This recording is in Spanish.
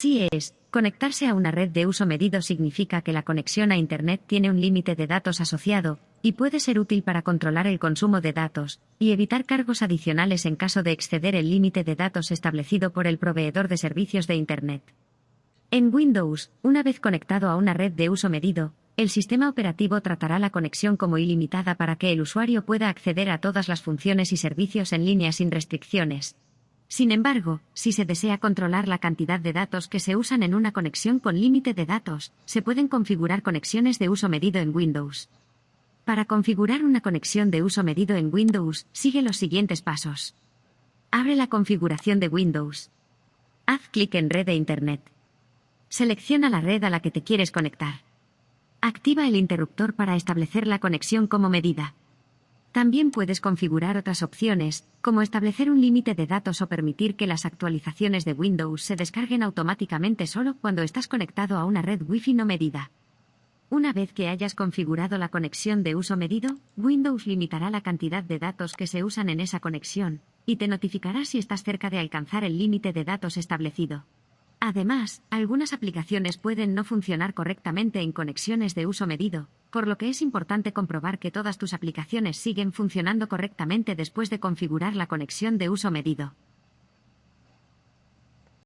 Así es, conectarse a una red de uso medido significa que la conexión a Internet tiene un límite de datos asociado, y puede ser útil para controlar el consumo de datos, y evitar cargos adicionales en caso de exceder el límite de datos establecido por el proveedor de servicios de Internet. En Windows, una vez conectado a una red de uso medido, el sistema operativo tratará la conexión como ilimitada para que el usuario pueda acceder a todas las funciones y servicios en línea sin restricciones. Sin embargo, si se desea controlar la cantidad de datos que se usan en una conexión con límite de datos, se pueden configurar conexiones de uso medido en Windows. Para configurar una conexión de uso medido en Windows, sigue los siguientes pasos. Abre la configuración de Windows. Haz clic en Red de Internet. Selecciona la red a la que te quieres conectar. Activa el interruptor para establecer la conexión como medida. También puedes configurar otras opciones, como establecer un límite de datos o permitir que las actualizaciones de Windows se descarguen automáticamente solo cuando estás conectado a una red Wi-Fi no medida. Una vez que hayas configurado la conexión de uso medido, Windows limitará la cantidad de datos que se usan en esa conexión, y te notificará si estás cerca de alcanzar el límite de datos establecido. Además, algunas aplicaciones pueden no funcionar correctamente en conexiones de uso medido, por lo que es importante comprobar que todas tus aplicaciones siguen funcionando correctamente después de configurar la conexión de uso medido.